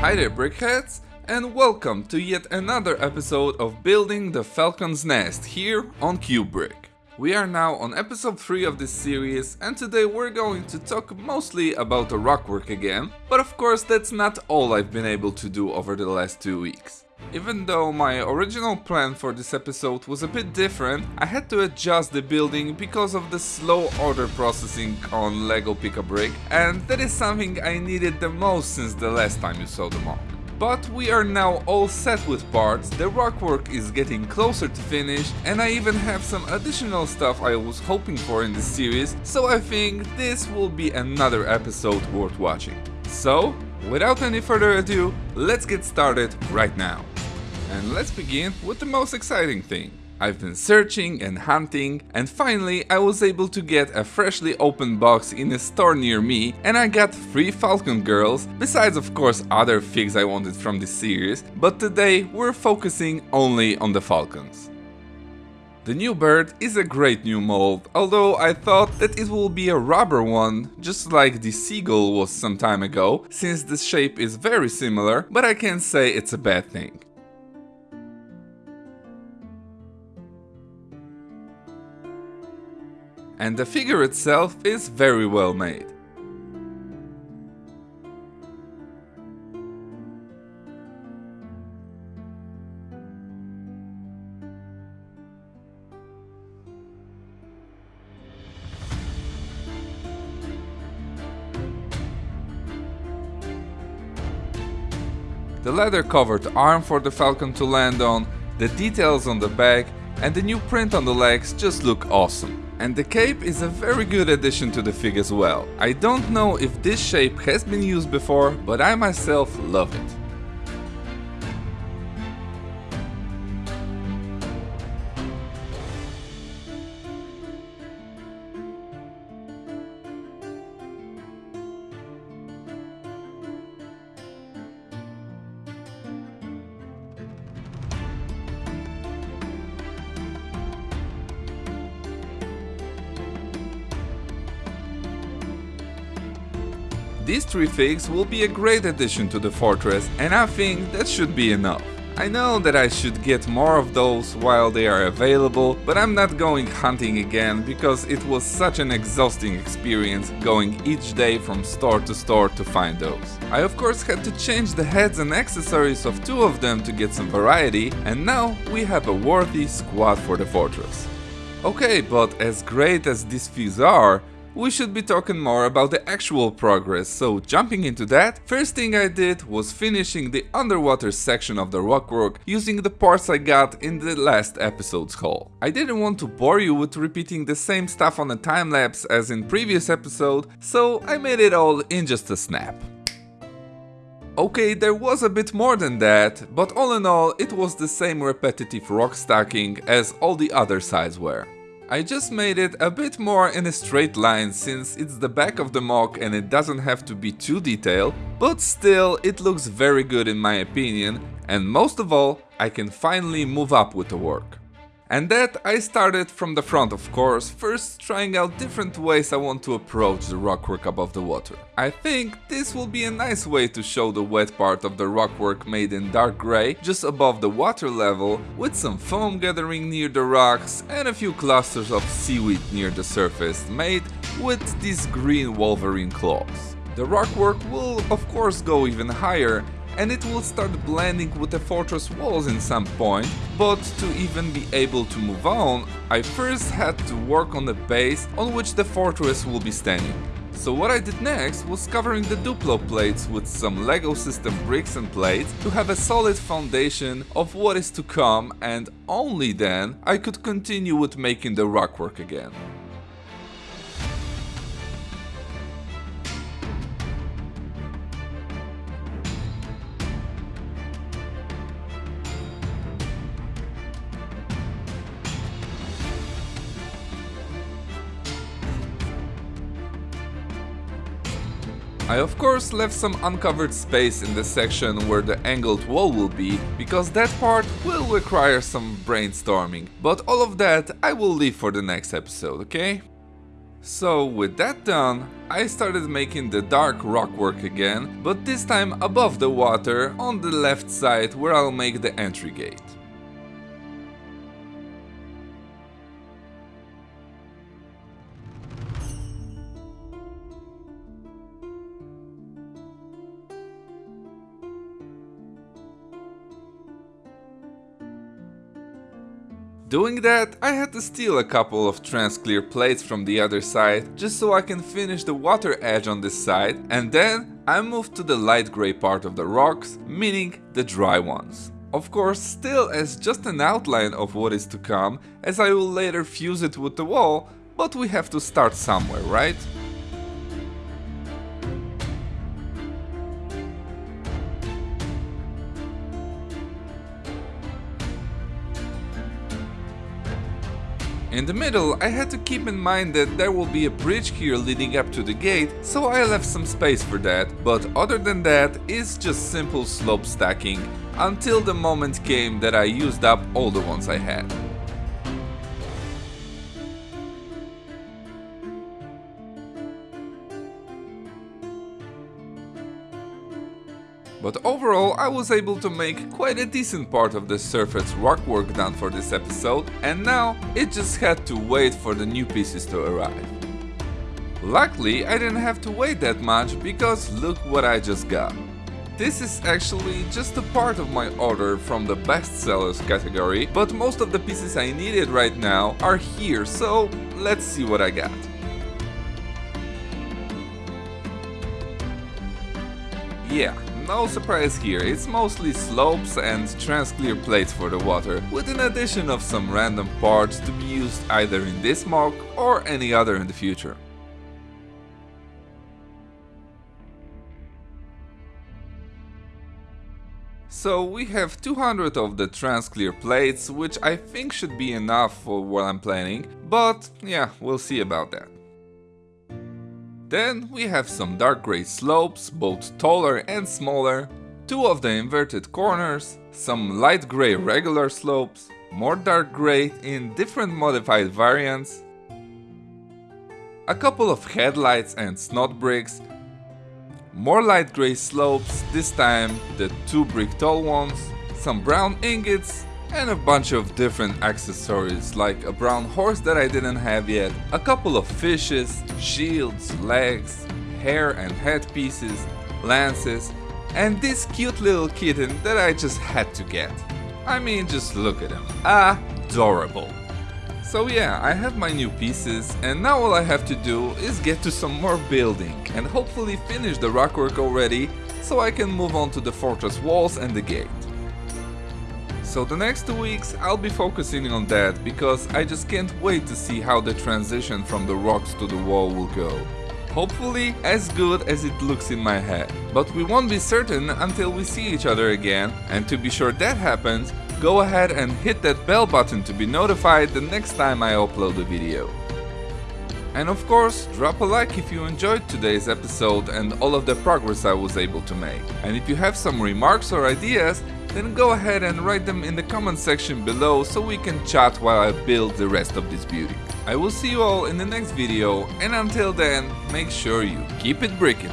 Hi there brickheads and welcome to yet another episode of Building the Falcon's Nest here on Cubebrick. We are now on episode 3 of this series and today we're going to talk mostly about the rockwork again, but of course that's not all I've been able to do over the last two weeks. Even though my original plan for this episode was a bit different, I had to adjust the building because of the slow order processing on LEGO Pick-a-Brick and that is something I needed the most since the last time you saw the MOC. But we are now all set with parts, the rockwork is getting closer to finish and I even have some additional stuff I was hoping for in this series, so I think this will be another episode worth watching. So, without any further ado, let's get started right now. And let's begin with the most exciting thing. I've been searching and hunting and finally I was able to get a freshly opened box in a store near me and I got 3 Falcon Girls, besides of course other figs I wanted from this series, but today we're focusing only on the Falcons. The new bird is a great new mold, although I thought that it will be a rubber one, just like the seagull was some time ago, since the shape is very similar, but I can't say it's a bad thing. and the figure itself is very well made. The leather covered arm for the falcon to land on, the details on the back and the new print on the legs just look awesome. And the cape is a very good addition to the fig as well. I don't know if this shape has been used before, but I myself love it. These three figs will be a great addition to the fortress and I think that should be enough. I know that I should get more of those while they are available, but I'm not going hunting again because it was such an exhausting experience going each day from store to store to find those. I of course had to change the heads and accessories of two of them to get some variety and now we have a worthy squad for the fortress. Okay, but as great as these figs are, we should be talking more about the actual progress, so jumping into that, first thing I did was finishing the underwater section of the rockwork using the parts I got in the last episode's haul. I didn't want to bore you with repeating the same stuff on a time-lapse as in previous episode, so I made it all in just a snap. Okay, there was a bit more than that, but all in all it was the same repetitive rock stacking as all the other sides were. I just made it a bit more in a straight line since it's the back of the MOC and it doesn't have to be too detailed, but still it looks very good in my opinion and most of all I can finally move up with the work. And that I started from the front of course, first trying out different ways I want to approach the rockwork above the water. I think this will be a nice way to show the wet part of the rockwork made in dark grey just above the water level with some foam gathering near the rocks and a few clusters of seaweed near the surface made with these green wolverine claws. The rockwork will of course go even higher and it will start blending with the fortress walls in some point, but to even be able to move on, I first had to work on the base on which the fortress will be standing. So what I did next was covering the Duplo plates with some LEGO system bricks and plates to have a solid foundation of what is to come and only then I could continue with making the rockwork again. I of course left some uncovered space in the section where the angled wall will be, because that part will require some brainstorming, but all of that I will leave for the next episode, okay? So with that done, I started making the dark rock work again, but this time above the water on the left side where I'll make the entry gate. Doing that, I had to steal a couple of transclear plates from the other side, just so I can finish the water edge on this side, and then I moved to the light grey part of the rocks, meaning the dry ones. Of course, still as just an outline of what is to come, as I will later fuse it with the wall, but we have to start somewhere, right? In the middle, I had to keep in mind that there will be a bridge here leading up to the gate, so I left some space for that, but other than that, it's just simple slope stacking, until the moment came that I used up all the ones I had. But overall I was able to make quite a decent part of the surface rock work done for this episode and now it just had to wait for the new pieces to arrive. Luckily I didn't have to wait that much because look what I just got. This is actually just a part of my order from the bestsellers category, but most of the pieces I needed right now are here, so let's see what I got. Yeah, no surprise here, it's mostly slopes and transclear plates for the water, with an addition of some random parts to be used either in this MOC or any other in the future. So we have 200 of the transclear plates, which I think should be enough for what I'm planning, but yeah, we'll see about that. Then we have some dark grey slopes, both taller and smaller, two of the inverted corners, some light grey regular slopes, more dark grey in different modified variants, a couple of headlights and SNOT bricks, more light grey slopes, this time the two brick tall ones, some brown ingots, and a bunch of different accessories like a brown horse that I didn't have yet, a couple of fishes, shields, legs, hair and head pieces, lances, and this cute little kitten that I just had to get. I mean, just look at him. Adorable. So yeah, I have my new pieces and now all I have to do is get to some more building and hopefully finish the rockwork already so I can move on to the fortress walls and the gate. So the next two weeks I'll be focusing on that because I just can't wait to see how the transition from the rocks to the wall will go. Hopefully as good as it looks in my head. But we won't be certain until we see each other again and to be sure that happens, go ahead and hit that bell button to be notified the next time I upload a video. And of course, drop a like if you enjoyed today's episode and all of the progress I was able to make. And if you have some remarks or ideas, then go ahead and write them in the comment section below so we can chat while I build the rest of this beauty. I will see you all in the next video and until then, make sure you keep it bricking.